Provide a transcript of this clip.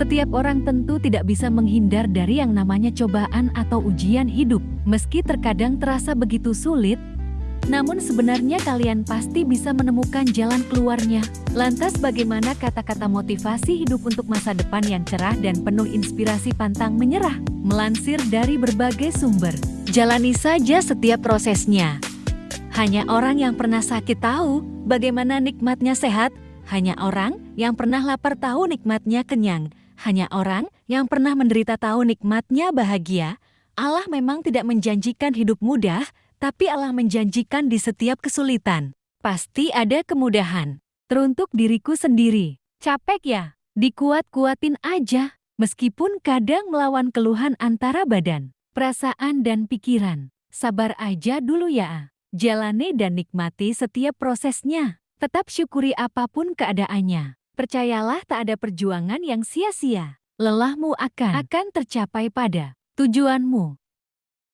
Setiap orang tentu tidak bisa menghindar dari yang namanya cobaan atau ujian hidup. Meski terkadang terasa begitu sulit, namun sebenarnya kalian pasti bisa menemukan jalan keluarnya. Lantas bagaimana kata-kata motivasi hidup untuk masa depan yang cerah dan penuh inspirasi pantang menyerah? Melansir dari berbagai sumber, jalani saja setiap prosesnya. Hanya orang yang pernah sakit tahu bagaimana nikmatnya sehat, hanya orang yang pernah lapar tahu nikmatnya kenyang. Hanya orang yang pernah menderita tahu nikmatnya bahagia. Allah memang tidak menjanjikan hidup mudah, tapi Allah menjanjikan di setiap kesulitan. Pasti ada kemudahan. Teruntuk diriku sendiri. Capek ya? Dikuat-kuatin aja. Meskipun kadang melawan keluhan antara badan, perasaan, dan pikiran. Sabar aja dulu ya. Jalani dan nikmati setiap prosesnya. Tetap syukuri apa pun keadaannya. Percayalah tak ada perjuangan yang sia-sia. Lelahmu akan akan tercapai pada tujuanmu.